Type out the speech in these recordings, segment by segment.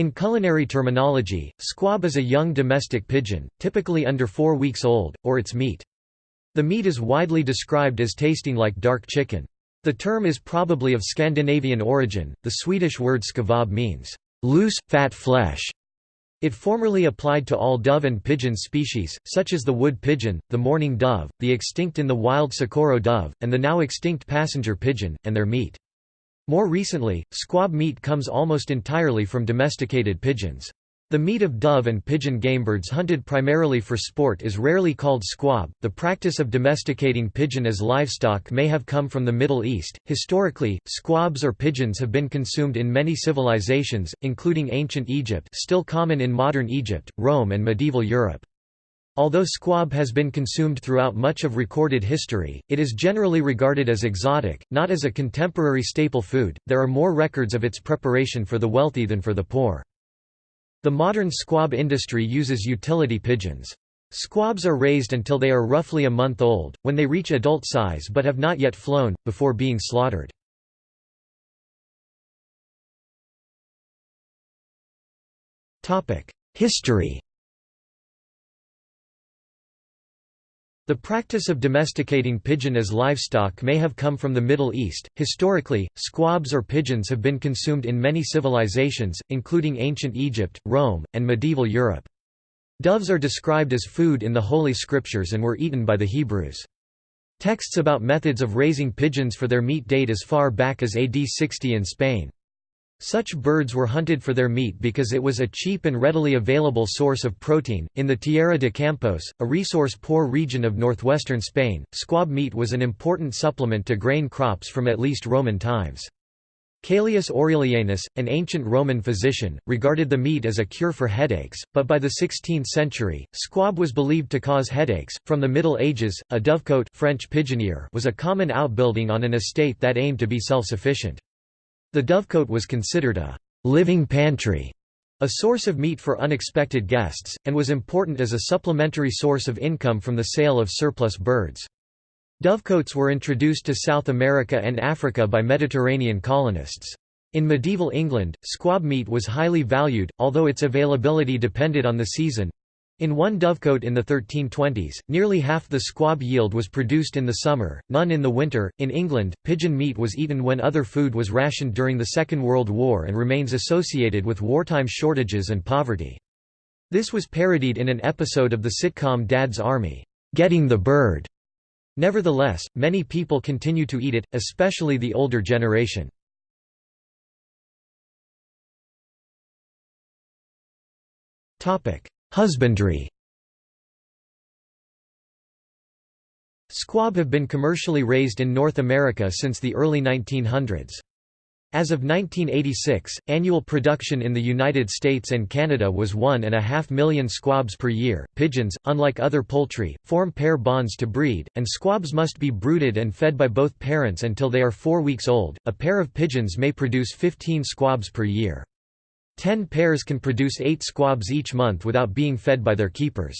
In culinary terminology, squab is a young domestic pigeon, typically under four weeks old, or its meat. The meat is widely described as tasting like dark chicken. The term is probably of Scandinavian origin, the Swedish word skvabb means, loose, fat flesh. It formerly applied to all dove and pigeon species, such as the wood pigeon, the mourning dove, the extinct in the wild Socorro dove, and the now extinct passenger pigeon, and their meat. More recently, squab meat comes almost entirely from domesticated pigeons. The meat of dove and pigeon gamebirds hunted primarily for sport is rarely called squab. The practice of domesticating pigeon as livestock may have come from the Middle East. Historically, squabs or pigeons have been consumed in many civilizations, including ancient Egypt, still common in modern Egypt, Rome, and medieval Europe. Although squab has been consumed throughout much of recorded history, it is generally regarded as exotic, not as a contemporary staple food. There are more records of its preparation for the wealthy than for the poor. The modern squab industry uses utility pigeons. Squabs are raised until they are roughly a month old, when they reach adult size but have not yet flown, before being slaughtered. History The practice of domesticating pigeon as livestock may have come from the Middle East. Historically, squabs or pigeons have been consumed in many civilizations, including ancient Egypt, Rome, and medieval Europe. Doves are described as food in the Holy Scriptures and were eaten by the Hebrews. Texts about methods of raising pigeons for their meat date as far back as AD 60 in Spain. Such birds were hunted for their meat because it was a cheap and readily available source of protein. In the Tierra de Campos, a resource poor region of northwestern Spain, squab meat was an important supplement to grain crops from at least Roman times. Caelius Aurelianus, an ancient Roman physician, regarded the meat as a cure for headaches, but by the 16th century, squab was believed to cause headaches. From the Middle Ages, a dovecote French pigeonnier was a common outbuilding on an estate that aimed to be self-sufficient. The dovecote was considered a living pantry, a source of meat for unexpected guests, and was important as a supplementary source of income from the sale of surplus birds. Dovecotes were introduced to South America and Africa by Mediterranean colonists. In medieval England, squab meat was highly valued, although its availability depended on the season. In one dovecote in the 1320s, nearly half the squab yield was produced in the summer, none in the winter. In England, pigeon meat was eaten when other food was rationed during the Second World War and remains associated with wartime shortages and poverty. This was parodied in an episode of the sitcom Dad's Army, Getting the Bird. Nevertheless, many people continue to eat it, especially the older generation. Topic: Husbandry Squab have been commercially raised in North America since the early 1900s. As of 1986, annual production in the United States and Canada was one and a half million squabs per year. Pigeons, unlike other poultry, form pair bonds to breed, and squabs must be brooded and fed by both parents until they are four weeks old. A pair of pigeons may produce 15 squabs per year. Ten pairs can produce eight squabs each month without being fed by their keepers.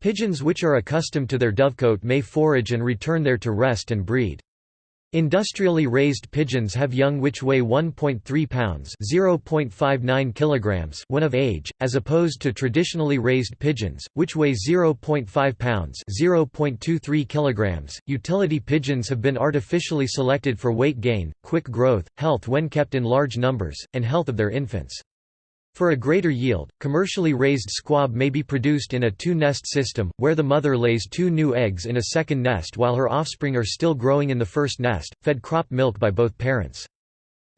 Pigeons which are accustomed to their dovecote may forage and return there to rest and breed. Industrially raised pigeons have young which weigh 1.3 pounds (0.59 kilograms) when of age, as opposed to traditionally raised pigeons, which weigh 0.5 pounds (0.23 kilograms). Utility pigeons have been artificially selected for weight gain, quick growth, health when kept in large numbers, and health of their infants. For a greater yield, commercially raised squab may be produced in a two-nest system, where the mother lays two new eggs in a second nest while her offspring are still growing in the first nest, fed crop milk by both parents.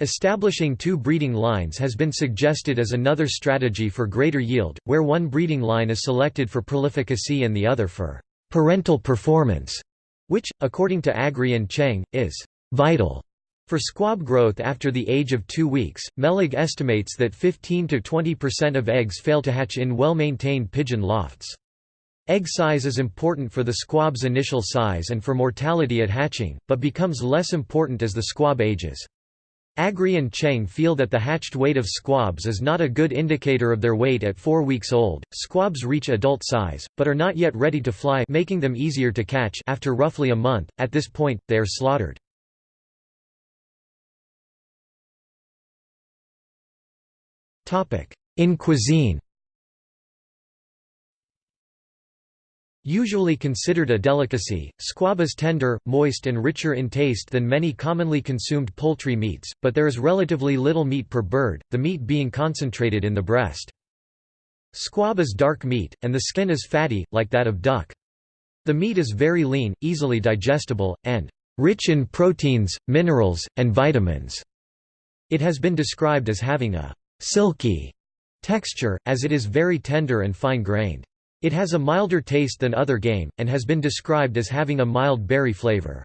Establishing two breeding lines has been suggested as another strategy for greater yield, where one breeding line is selected for prolificacy and the other for parental performance, which, according to Aggrey and Cheng, is vital for squab growth after the age of two weeks, Melig estimates that 15–20% of eggs fail to hatch in well-maintained pigeon lofts. Egg size is important for the squab's initial size and for mortality at hatching, but becomes less important as the squab ages. Aggrey and Cheng feel that the hatched weight of squabs is not a good indicator of their weight at four weeks old. Squabs reach adult size, but are not yet ready to fly making them easier to catch after roughly a month. At this point, they are slaughtered. In cuisine Usually considered a delicacy, squab is tender, moist and richer in taste than many commonly consumed poultry meats, but there is relatively little meat per bird, the meat being concentrated in the breast. Squab is dark meat, and the skin is fatty, like that of duck. The meat is very lean, easily digestible, and rich in proteins, minerals, and vitamins. It has been described as having a silky texture, as it is very tender and fine-grained. It has a milder taste than other game, and has been described as having a mild berry flavor.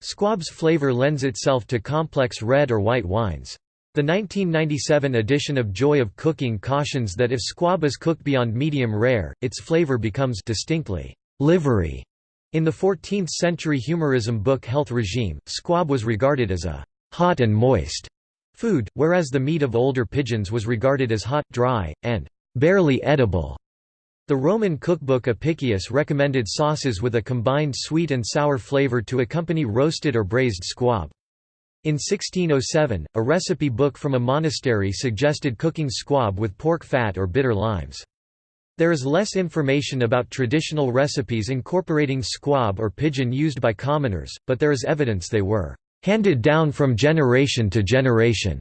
Squab's flavor lends itself to complex red or white wines. The 1997 edition of Joy of Cooking cautions that if squab is cooked beyond medium rare, its flavor becomes distinctly livery. In the 14th-century humorism book Health Regime, squab was regarded as a hot and moist food, whereas the meat of older pigeons was regarded as hot, dry, and barely edible. The Roman cookbook Apicius recommended sauces with a combined sweet and sour flavor to accompany roasted or braised squab. In 1607, a recipe book from a monastery suggested cooking squab with pork fat or bitter limes. There is less information about traditional recipes incorporating squab or pigeon used by commoners, but there is evidence they were handed down from generation to generation.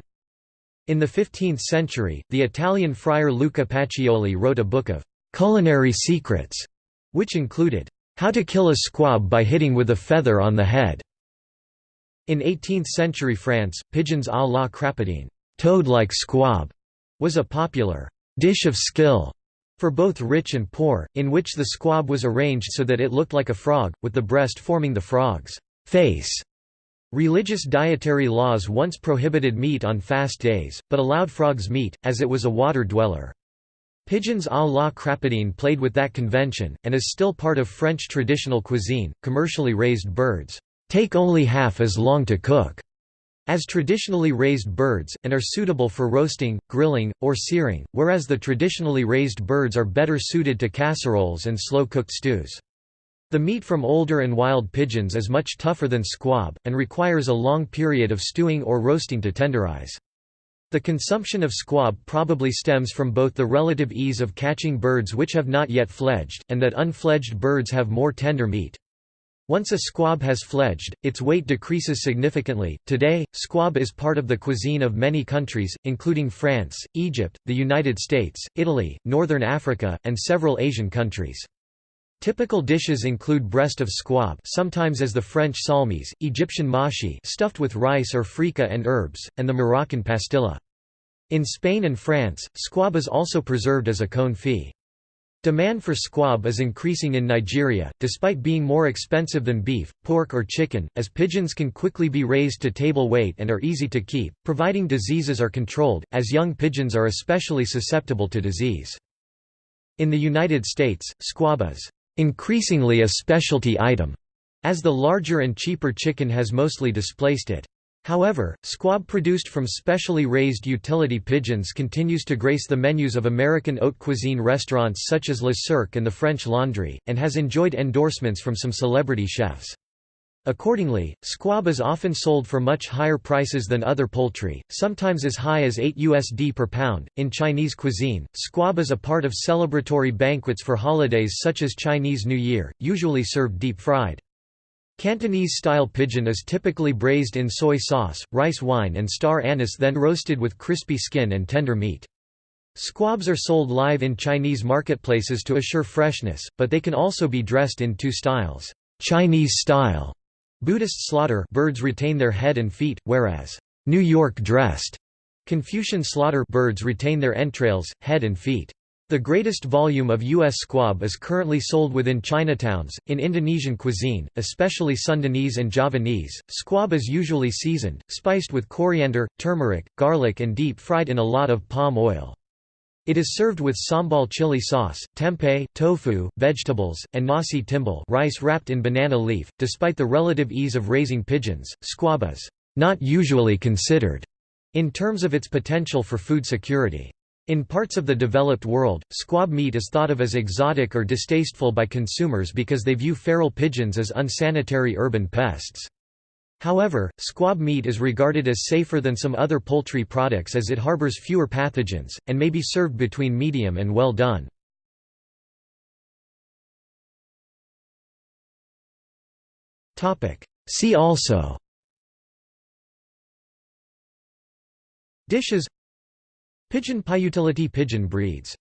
In the 15th century, the Italian friar Luca Pacioli wrote a book of culinary secrets, which included, How to kill a squab by hitting with a feather on the head. In 18th-century France, pigeons à la crapaudine toad-like squab", was a popular «dish of skill» for both rich and poor, in which the squab was arranged so that it looked like a frog, with the breast forming the frog's face. Religious dietary laws once prohibited meat on fast days, but allowed frogs meat, as it was a water dweller. Pigeons à la crapaudine played with that convention, and is still part of French traditional cuisine. Commercially raised birds take only half as long to cook as traditionally raised birds, and are suitable for roasting, grilling, or searing, whereas the traditionally raised birds are better suited to casseroles and slow-cooked stews. The meat from older and wild pigeons is much tougher than squab, and requires a long period of stewing or roasting to tenderize. The consumption of squab probably stems from both the relative ease of catching birds which have not yet fledged, and that unfledged birds have more tender meat. Once a squab has fledged, its weight decreases significantly. Today, squab is part of the cuisine of many countries, including France, Egypt, the United States, Italy, Northern Africa, and several Asian countries. Typical dishes include breast of squab sometimes as the French salmis, Egyptian mashi stuffed with rice or freekeh and herbs, and the Moroccan pastilla. In Spain and France, squab is also preserved as a confit. Demand for squab is increasing in Nigeria, despite being more expensive than beef, pork or chicken, as pigeons can quickly be raised to table weight and are easy to keep, providing diseases are controlled, as young pigeons are especially susceptible to disease. In the United States, squab is increasingly a specialty item, as the larger and cheaper chicken has mostly displaced it. However, squab produced from specially raised utility pigeons continues to grace the menus of American haute cuisine restaurants such as Le Cirque and the French Laundry, and has enjoyed endorsements from some celebrity chefs. Accordingly, squab is often sold for much higher prices than other poultry, sometimes as high as 8 USD per pound. In Chinese cuisine, squab is a part of celebratory banquets for holidays such as Chinese New Year, usually served deep fried. Cantonese-style pigeon is typically braised in soy sauce, rice wine and star anise then roasted with crispy skin and tender meat. Squabs are sold live in Chinese marketplaces to assure freshness, but they can also be dressed in two styles. Chinese style Buddhist slaughter birds retain their head and feet, whereas New York dressed Confucian slaughter birds retain their entrails, head and feet. The greatest volume of U.S. squab is currently sold within Chinatowns. In Indonesian cuisine, especially Sundanese and Javanese, squab is usually seasoned, spiced with coriander, turmeric, garlic, and deep fried in a lot of palm oil. It is served with sambal chili sauce, tempeh, tofu, vegetables, and nasi timbal rice wrapped in banana leaf. Despite the relative ease of raising pigeons, squab is not usually considered in terms of its potential for food security. In parts of the developed world, squab meat is thought of as exotic or distasteful by consumers because they view feral pigeons as unsanitary urban pests. However, squab meat is regarded as safer than some other poultry products as it harbors fewer pathogens, and may be served between medium and well done. See also Dishes Pigeon Piutility pigeon breeds